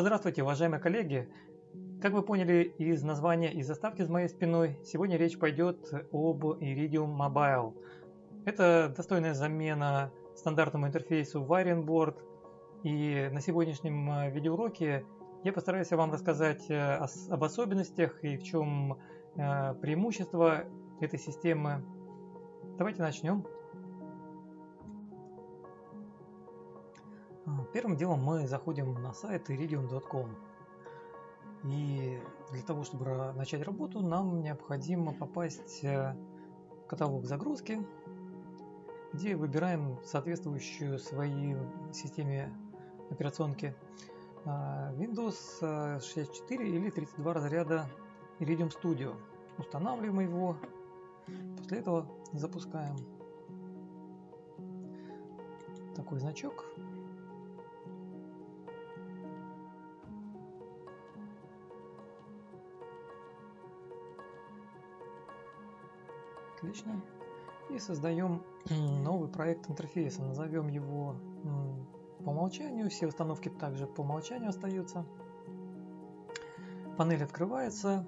Здравствуйте, уважаемые коллеги! Как вы поняли из названия и заставки за моей спиной, сегодня речь пойдет об Iridium Mobile. Это достойная замена стандартному интерфейсу Varianboard. И на сегодняшнем э, видеоуроке я постараюсь вам рассказать э, об особенностях и в чем э, преимущество этой системы. Давайте начнем. Первым делом мы заходим на сайт iridium.com. И для того, чтобы начать работу, нам необходимо попасть в каталог загрузки, где выбираем соответствующую своей системе операционки а, Windows 64 или 32 разряда Iridium Studio. Устанавливаем его, после этого запускаем такой значок. Отлично. И создаем новый проект интерфейса. Назовем его по умолчанию. Все установки также по умолчанию остаются. Панель открывается.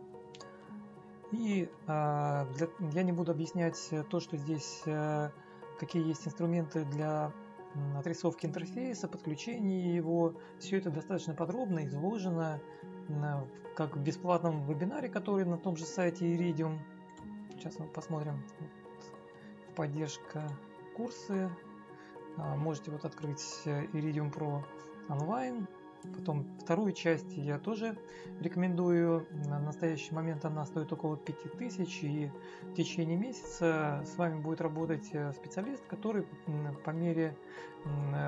И э, для, я не буду объяснять то, что здесь э, какие есть инструменты для отрисовки интерфейса, подключения его. Все это достаточно подробно изложено как в бесплатном вебинаре, который на том же сайте Iridium. Сейчас мы посмотрим. Поддержка курсы. А, можете вот открыть э, Iridium Pro онлайн. Потом вторую часть я тоже рекомендую. На настоящий момент она стоит около 5000 и в течение месяца с вами будет работать э, специалист, который по мере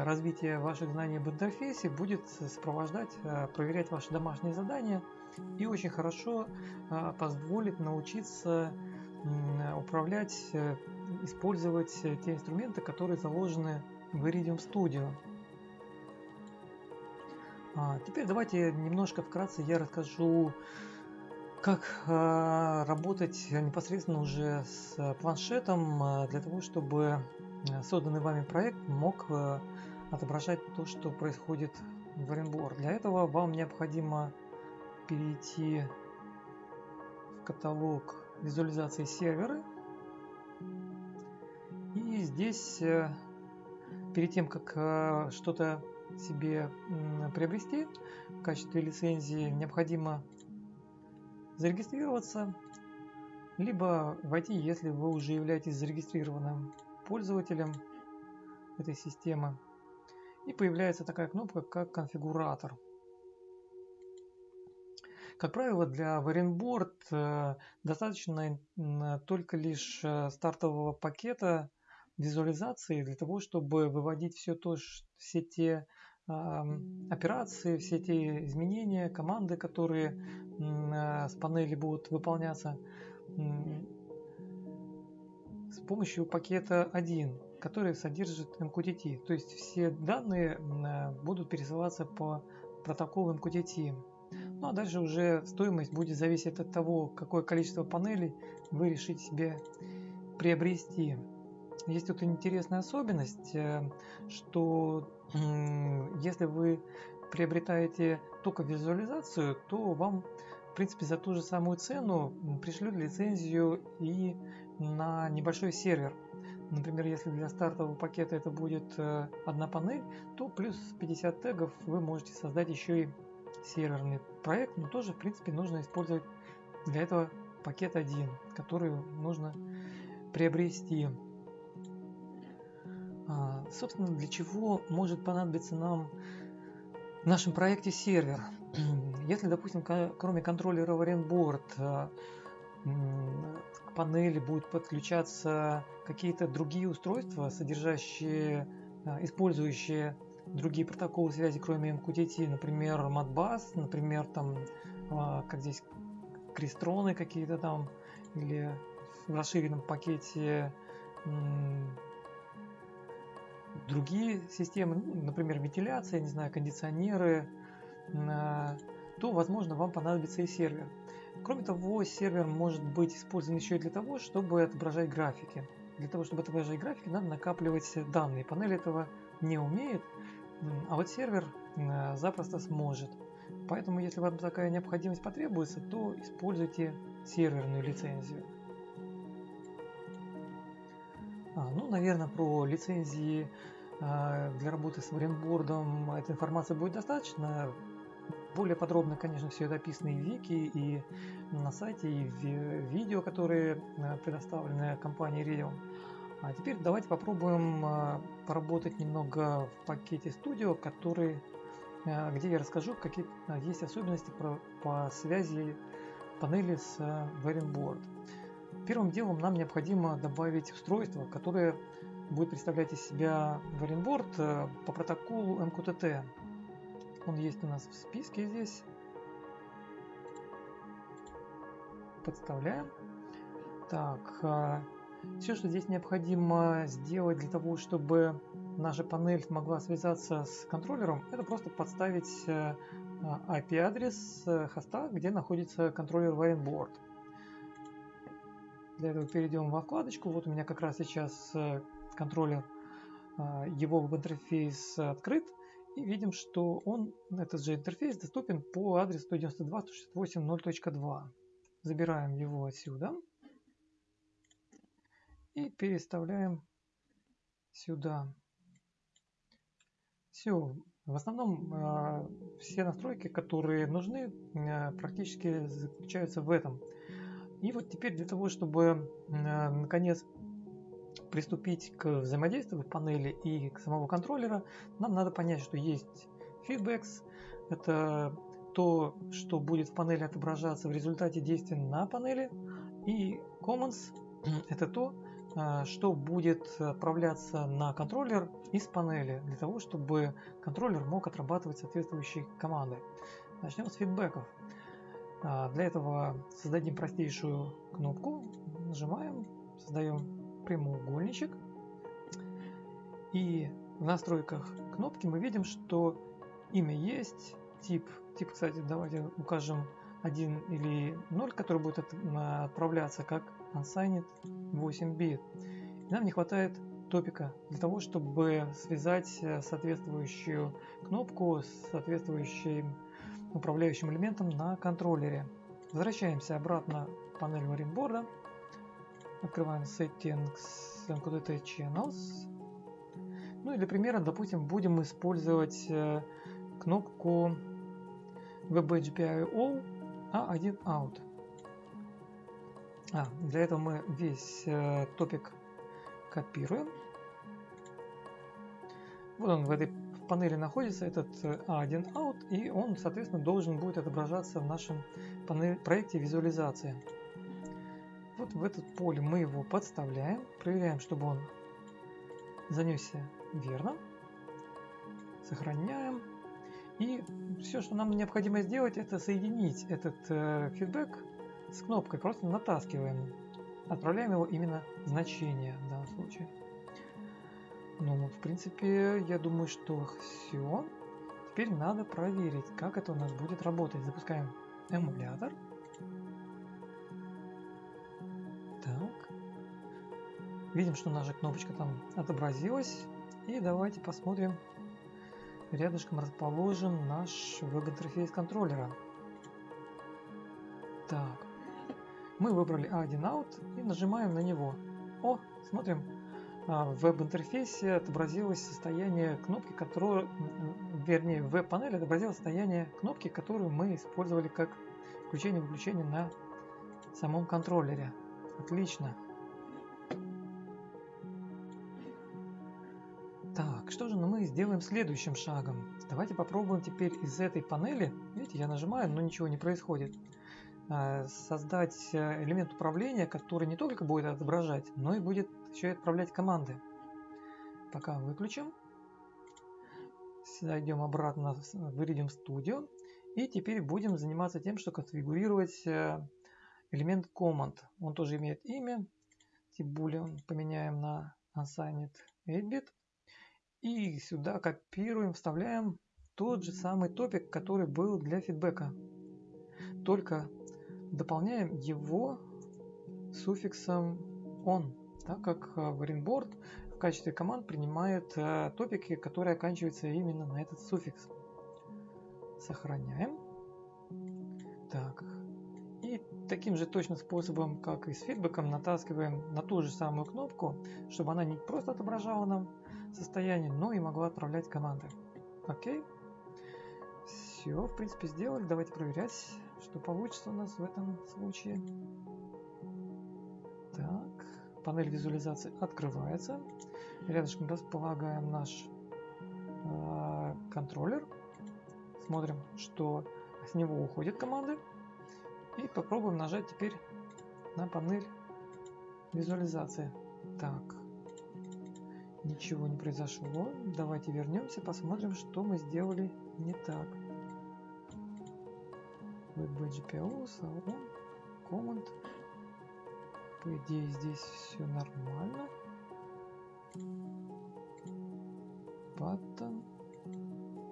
развития ваших знаний об интерфейсе будет сопровождать, э, проверять ваши домашние задания и очень хорошо позволит научиться управлять, э, использовать э, те инструменты, которые заложены в Iridium Studio. А, теперь давайте немножко вкратце я расскажу, как работать непосредственно уже с планшетом для того, чтобы созданный вами проект мог отображать то, что происходит в Rainbow. Для этого вам необходимо перейти в каталог визуализации сервера. И здесь э, перед тем, как э, что-то себе приобрести в качестве лицензии, необходимо зарегистрироваться, либо войти, если вы уже являетесь зарегистрированным пользователем этой системы. И появляется такая кнопка, как конфигуратор. Как правило, для Varianboard э, достаточно только лишь э, стартового пакета визуализации для того, чтобы выводить все то, все те операции, все те изменения, команды, которые э, с панели будут выполняться с помощью пакета 1, который содержит MQTT. То есть все данные будут пересылаться по протоколу MQTT. Ну а дальше уже стоимость будет зависеть от того, какое количество панелей вы решите себе приобрести. Есть тут интересная особенность, э, что если вы приобретаете только визуализацию, то вам в принципе за ту же самую цену пришлют лицензию и на небольшой сервер. Например, если для стартового пакета это будет э, одна панель, то плюс 50 тегов вы можете создать еще и серверный проект, но тоже, в принципе, нужно использовать для этого пакет 1, который нужно приобрести. А, собственно, для чего может понадобиться нам в нашем проекте сервер? Если, допустим, кроме контроллера а, к панели будут подключаться какие-то другие устройства, содержащие, а, использующие другие протоколы связи, кроме MQTT, например, Modbus, например, там, а, как здесь, крестроны какие-то там, или в расширенном пакете другие системы, ну, например, вентиляция, не знаю, кондиционеры, а, то, возможно, вам понадобится и сервер. Кроме того, сервер может быть использован еще и для того, чтобы отображать графики. Для того, чтобы отображать графики, надо накапливать данные. Панель этого не умеет, а вот сервер э, запросто сможет. Поэтому, если вам такая необходимость потребуется, то используйте серверную лицензию. А, ну, наверное, про лицензии а, для работы с варенбордом этой информации будет достаточно. Более подробно, конечно, все это описано и в вики, и на сайте, и в видео, которые а, предоставлены компанией Radeon. А теперь давайте попробуем а, поработать немного в пакете Studio, который, а, где я расскажу, какие есть особенности по, по связи панели с Variant Первым делом нам необходимо добавить устройство, которое будет представлять из себя Variant по протоколу MQTT. Он есть у нас в списке здесь. Подставляем. Так, все, что здесь необходимо сделать для того, чтобы наша панель могла связаться с контроллером, это просто подставить э, IP-адрес э, хоста, где находится контроллер Variant Для этого перейдем во вкладочку. Вот у меня как раз сейчас э, контроллер, его веб-интерфейс открыт. И видим, что он, этот же интерфейс доступен по адресу 192.168.0.2. Забираем его отсюда и переставляем сюда. Все. В основном э, все настройки, которые нужны, э, практически заключаются в этом. И вот теперь для того, чтобы э, наконец приступить к взаимодействию панели и к самого контроллера, нам надо понять, что есть feedbacks. Это то, что будет в панели отображаться в результате действия на панели. И commands – это то, а, что будет отправляться на контроллер из панели, для того, чтобы контроллер мог отрабатывать соответствующие команды. Начнем с фидбэков. А, для этого создадим простейшую кнопку, нажимаем, создаем прямоугольничек. И в настройках кнопки мы видим, что имя есть, тип, тип, кстати, давайте укажем 1 или 0, который будет отправляться как unsigned 8 бит. нам не хватает топика для того, чтобы связать э, соответствующую кнопку с соответствующим управляющим элементом на контроллере. Возвращаемся обратно в панель варенборда. Открываем Settings MQTT Channels. Ну и для примера, допустим, будем использовать э, кнопку WebGPIO A1 Out. А, для этого мы весь э, топик копируем. Вот он в этой панели находится, этот A1 э, Out, и он, соответственно, должен будет отображаться в нашем панель, проекте визуализации. Вот в этот поле мы его подставляем, проверяем, чтобы он занесся верно. Сохраняем. И все, что нам необходимо сделать, это соединить этот э, фидбэк с кнопкой просто натаскиваем. Отправляем его именно значение в данном случае. Ну, в принципе, я думаю, что все. Теперь надо проверить, как это у нас будет работать. Запускаем эмулятор. Так. Видим, что наша кнопочка там отобразилась. И давайте посмотрим. Рядышком расположен наш веб-интерфейс контроллера. Так, мы выбрали A1 Out и нажимаем на него. О, смотрим, а, в веб-интерфейсе отобразилось состояние кнопки, которую, вернее, в веб-панели отобразилось состояние кнопки, которую мы использовали как включение-выключение на самом контроллере. Отлично. Так, что же мы сделаем следующим шагом? Давайте попробуем теперь из этой панели, видите, я нажимаю, но ничего не происходит. Э, создать э, элемент управления, который не только будет отображать, но и будет еще и отправлять команды. Пока выключим. Сюда идем обратно в Iridium Studio. И теперь будем заниматься тем, что конфигурировать э, элемент command. Он тоже имеет имя. Тип поменяем на unsigned 8-bit. И сюда копируем, вставляем тот же самый топик, который был для фидбэка. Только дополняем его суффиксом on, так как э, Varianboard в качестве команд принимает э, топики, которые оканчиваются именно на этот суффикс. Сохраняем. Так. И таким же точно способом, как и с фидбэком, натаскиваем на ту же самую кнопку, чтобы она не просто отображала нам состояние, но и могла отправлять команды. Окей. Все, в принципе, сделали. Давайте проверять, что получится у нас в этом случае. Так, панель визуализации открывается. Рядышком располагаем наш э, контроллер. Смотрим, что с него уходят команды. И попробуем нажать теперь на панель визуализации. Так, ничего не произошло. Давайте вернемся, посмотрим, что мы сделали не так. WebGPO, Salon, Command. По идее здесь все нормально. Button,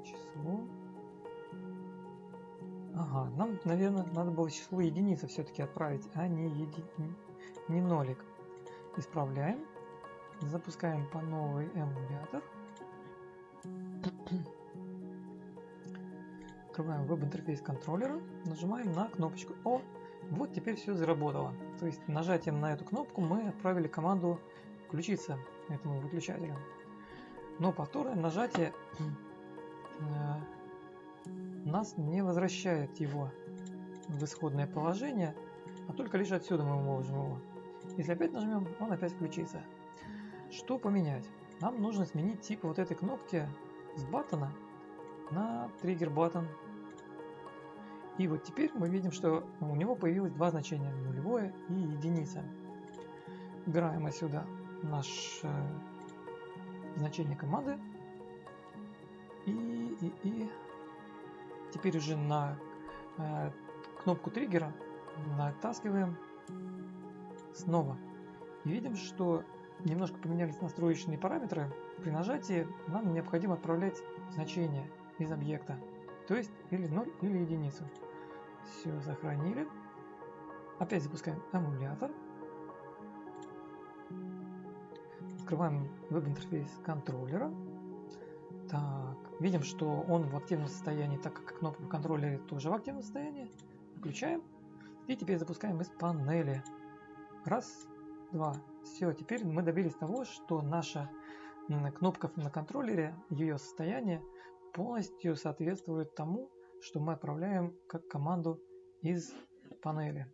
число. Ага, нам, наверное, надо было число единицы все-таки отправить, а не, еди... не нолик. Исправляем. Запускаем по новый эмулятор. Открываем веб-интерфейс контроллера, нажимаем на кнопочку О. Вот теперь все заработало. То есть нажатием на эту кнопку мы отправили команду включиться этому выключателю. Но повторное нажатие э, нас не возвращает его в исходное положение, а только лишь отсюда мы можем его. Если опять нажмем, он опять включится. Что поменять? Нам нужно сменить тип вот этой кнопки с баттона на триггер баттон. И вот теперь мы видим, что у него появилось два значения, нулевое и единица. Убираем отсюда наше значение команды и, и, и Теперь уже на э, кнопку триггера натаскиваем снова. И видим, что немножко поменялись настроечные параметры. При нажатии нам необходимо отправлять значение из объекта. То есть или 0, или единицу. Все, сохранили. Опять запускаем эмулятор. Открываем веб-интерфейс контроллера. Так, видим, что он в активном состоянии, так как кнопка контроллера тоже в активном состоянии. Включаем. И теперь запускаем из панели. Раз, два. Все, теперь мы добились того, что наша кнопка на контроллере, ее состояние полностью соответствует тому, что мы отправляем как команду из панели.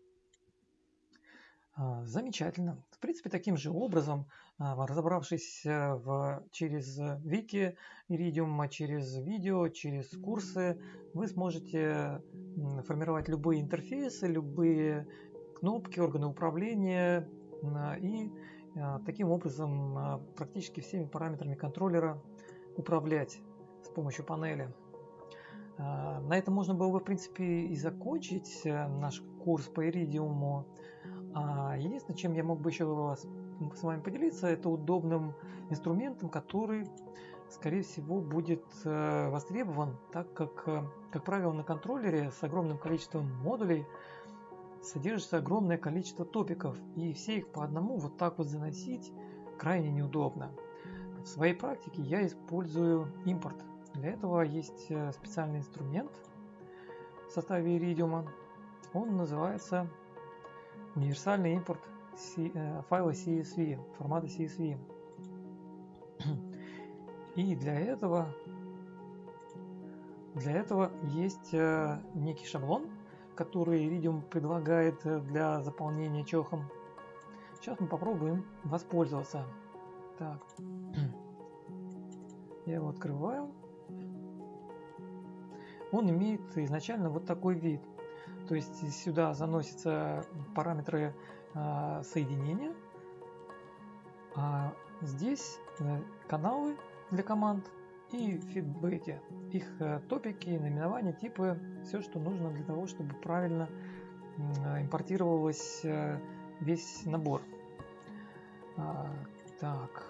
А, замечательно. В принципе, таким же образом, а, разобравшись э, в, через вики Iridium, через видео, через курсы, вы сможете формировать любые интерфейсы, любые кнопки, органы управления и а, таким образом практически всеми параметрами контроллера управлять с помощью панели. На этом можно было бы, в принципе, и закончить э, наш курс по Iridium. А единственное, чем я мог бы еще с вами поделиться, это удобным инструментом, который, скорее всего, будет э, востребован, так как, э, как правило, на контроллере с огромным количеством модулей содержится огромное количество топиков, и все их по одному вот так вот заносить крайне неудобно. В своей практике я использую импорт. Для этого есть э, специальный инструмент в составе Iridium. Он называется универсальный импорт э, файла CSV, формата CSV. И для этого, для этого есть э, некий шаблон, который Iridium предлагает для заполнения чехом. Сейчас мы попробуем воспользоваться. Так, я его открываю. Он имеет изначально вот такой вид – то есть сюда заносятся параметры э, соединения, а здесь э, каналы для команд и фидбэки, их э, топики, наименования, типы, все, что нужно для того, чтобы правильно э, импортировалось э, весь набор. А, так,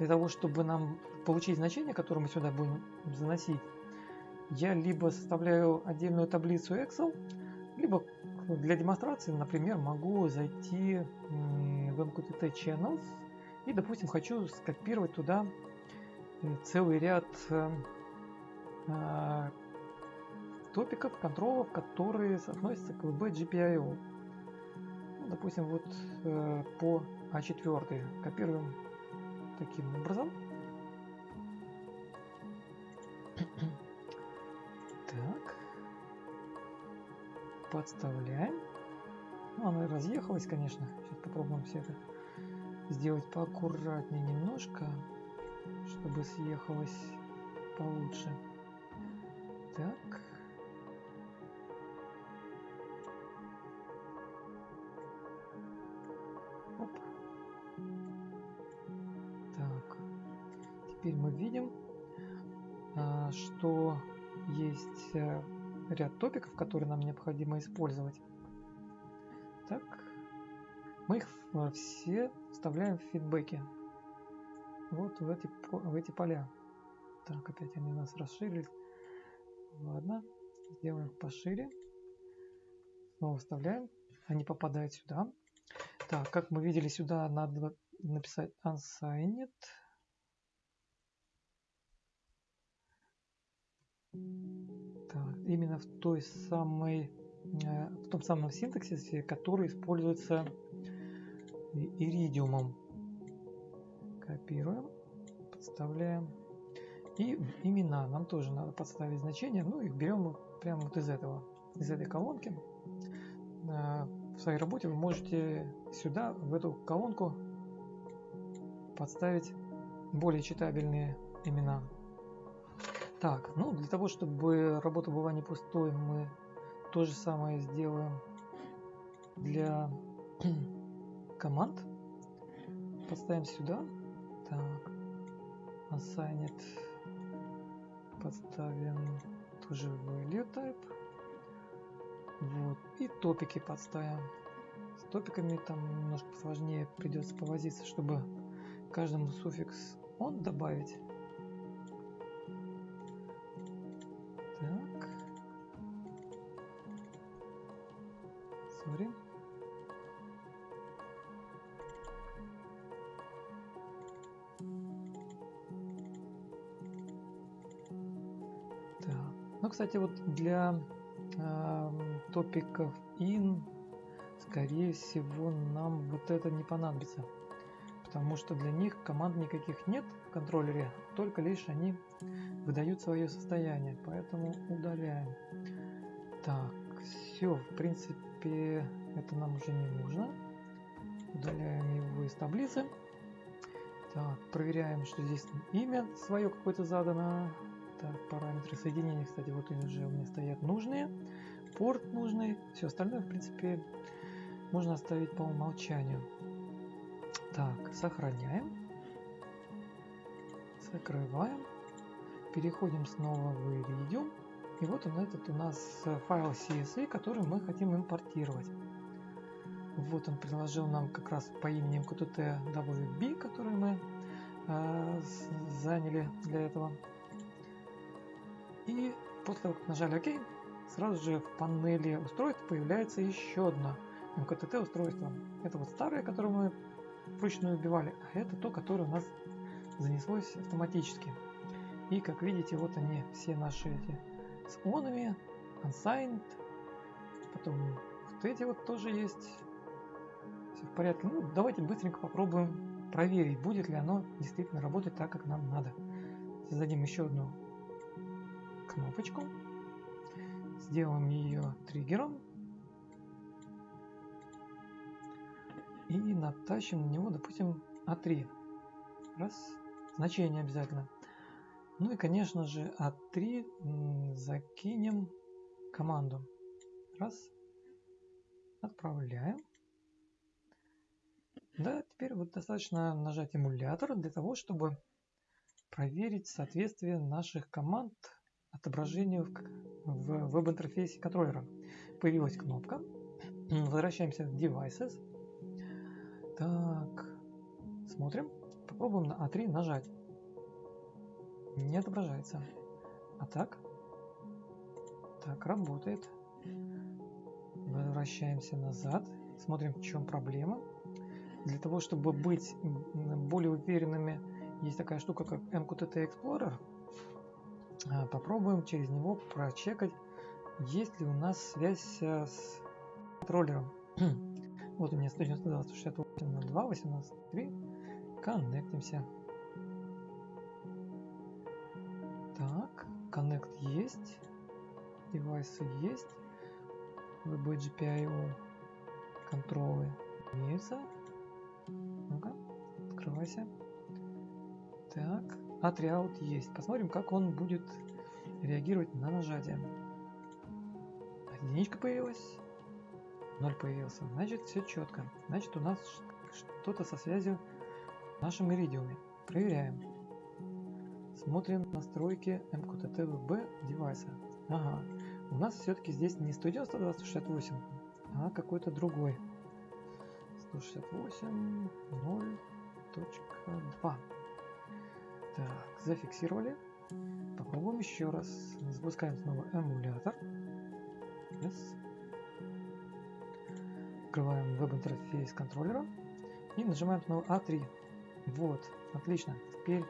для того, чтобы нам получить значение, которое мы сюда будем заносить, я либо составляю отдельную таблицу Excel, либо для демонстрации, например, могу зайти в MQTT Channels и, допустим, хочу скопировать туда э, целый ряд э, э, топиков, контролов, которые относятся к VB. Ну, допустим, вот по А4 копируем таким образом. Так. Подставляем. Ну, она разъехалась, конечно. Сейчас попробуем все это сделать поаккуратнее немножко, чтобы съехалось получше. Так. Теперь мы видим, а, что есть э, ряд топиков, которые нам необходимо использовать. Так, мы их все вставляем в фидбэки. Вот в эти, в эти поля. Так, опять они у нас расширились. Ладно, сделаем пошире. Снова вставляем. Они попадают сюда. Так, как мы видели, сюда надо написать unsigned. Так, именно в той самой, э, в том самом синтаксисе, который используется иридиумом. Копируем, подставляем. И имена нам тоже надо подставить значения. Ну, их берем прямо вот из этого, из этой колонки. Э, в своей работе вы можете сюда, в эту колонку, подставить более читабельные имена. Так, ну для того, чтобы работа была не пустой, мы то же самое сделаем для команд. Подставим сюда. Так, assigned подставим тоже value type. Вот. И топики подставим. С топиками там немножко сложнее придется повозиться, чтобы каждому суффикс он добавить. Sorry. кстати, вот для э, топиков in, скорее всего, нам вот это не понадобится. Потому что для них команд никаких нет в контроллере, только лишь они выдают свое состояние. Поэтому удаляем. Так, все, в принципе, это нам уже не нужно. Удаляем его из таблицы. Так, проверяем, что здесь имя свое какое-то задано. Так, параметры соединения, кстати, вот они уже у меня стоят нужные. Порт нужный. Все остальное, в принципе, можно оставить по умолчанию. Так, сохраняем. Закрываем. Переходим снова в Iridium. И вот он этот у нас файл CSV, который мы хотим импортировать. Вот он приложил нам как раз по имени MQTT который мы э, заняли для этого. И после того, как нажали ОК, сразу же в панели устройств появляется еще одно МКТТ устройство. Это вот старое, которое мы вручную убивали, а это то, которое у нас занеслось автоматически. И как видите, вот они все наши эти с онами, unsigned, потом вот эти вот тоже есть. Все в порядке. Ну, давайте быстренько попробуем проверить, будет ли оно действительно работать так, как нам надо. Создадим еще одну кнопочку, сделаем ее триггером и натащим на него, допустим, А3. Раз, значение обязательно. Ну и, конечно же, А3 закинем команду. Раз, отправляем. Да, теперь вот достаточно нажать эмулятор для того, чтобы проверить соответствие наших команд отображению в веб-интерфейсе контроллера. Появилась кнопка. Возвращаемся в Devices. Так, смотрим. Попробуем на А3 нажать. Не отображается. А так? Так, работает. Возвращаемся назад. Смотрим, в чем проблема. Для того, чтобы быть более уверенными, есть такая штука, как MQTT Explorer. А, попробуем через него прочекать есть ли у нас связь с контроллером. вот у меня 192.68.02, 18.3. Коннектимся. Так, коннект есть. Девайсы есть. VB контролы имеются. Ну-ка, открывайся. Так, отриаут есть. Посмотрим, как он будет реагировать на нажатие. Единичка появилась. Ноль появился. Значит, все четко. Значит, у нас что-то со связью в нашем иридиуме. Проверяем. Смотрим настройки MQTT-VB девайса. Ага. У нас все-таки здесь не 190 а какой-то другой. 168 0.2. Так, зафиксировали. Попробуем еще раз. Запускаем снова эмулятор. Yes. Открываем веб-интерфейс контроллера и нажимаем снова A3. Вот, отлично. Теперь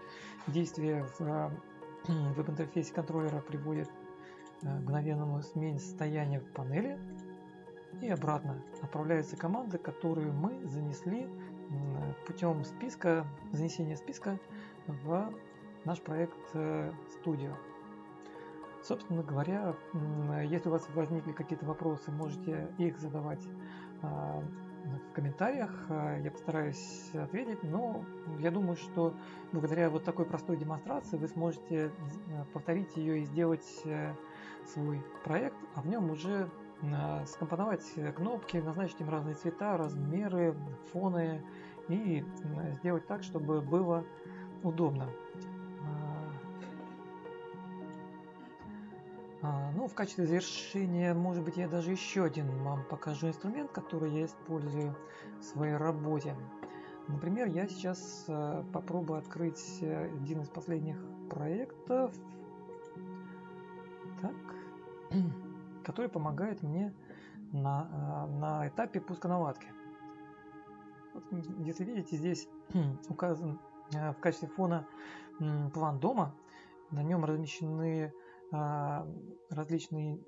действие в э, веб-интерфейсе контроллера приводит к мгновенному смене состояния в панели и обратно отправляются команды, которые мы занесли путем списка, занесения списка в наш проект э, Studio. Собственно говоря, если у вас возникли какие-то вопросы, можете их задавать а, в комментариях. А, я постараюсь ответить, но я думаю, что благодаря вот такой простой демонстрации вы сможете э, повторить ее и сделать э, свой проект, а в нем уже скомпоновать кнопки, назначить им разные цвета, размеры, фоны и сделать так, чтобы было удобно. А, ну, в качестве завершения, может быть, я даже еще один вам покажу инструмент, который я использую в своей работе. Например, я сейчас э, попробую открыть э, один из последних проектов, так, который помогает мне на, э, на этапе пуска наладки. Вот, если видите, здесь указан в качестве фона план дома. На нем размещены а, различные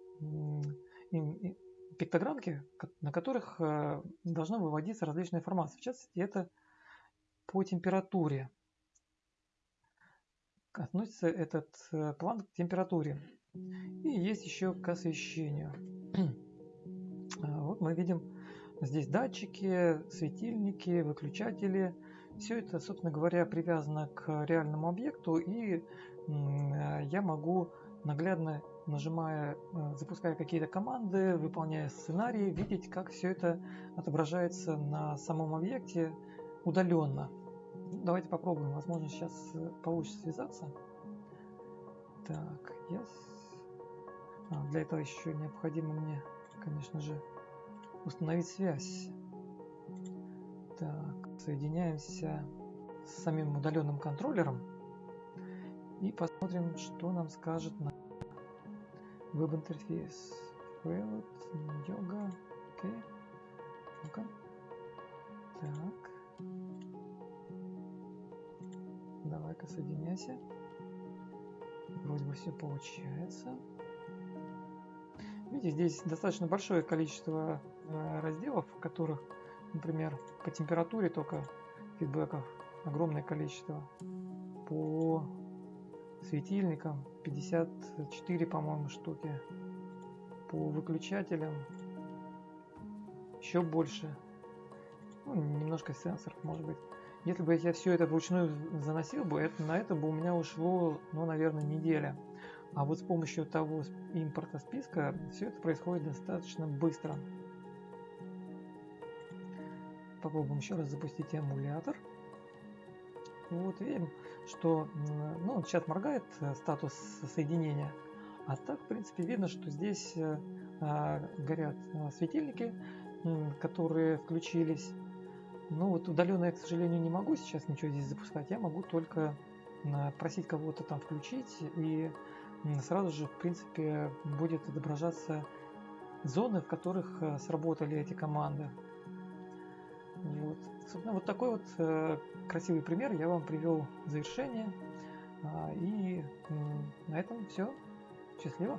пиктограммки, на которых а, должна выводиться различная информация. В частности, это по температуре. Относится этот э, план к температуре. И есть еще к освещению. А, вот мы видим здесь датчики, светильники, выключатели. Все это, собственно говоря, привязано к реальному объекту, и я могу наглядно нажимая, э, запуская какие-то команды, выполняя сценарии, видеть, как все это отображается на самом объекте удаленно. Давайте попробуем, возможно сейчас э, получится связаться. Так, yes. А, для этого еще необходимо мне, конечно же, установить связь. Так, соединяемся с самим удаленным контроллером и посмотрим, что нам скажет на веб-интерфейс. Failed, йога, окей. Ну-ка. Так. Давай-ка соединяйся. Вроде бы все получается. Видите, здесь достаточно большое количество э, разделов, в которых, например, по температуре только фидбэков огромное количество. По светильникам 54 по-моему штуки по выключателям. Еще больше. Ну, немножко сенсоров может быть. Если бы я все это вручную заносил бы это на это бы у меня ушло ну наверное неделя. А вот с помощью того импорта списка все это происходит достаточно быстро. Попробуем еще раз запустить эмулятор вот видим что ну, сейчас моргает э, статус соединения, а так, в принципе, видно, что здесь э, а, горят э, светильники, которые включились. Ну вот удаленно я, к сожалению, не могу сейчас ничего здесь запускать. Я могу только просить кого-то там включить, и сразу же, в принципе, будет отображаться зоны, в которых сработали эти команды. Собственно, вот такой вот э, красивый пример я вам привел в завершение. А, и на этом все. Счастливо!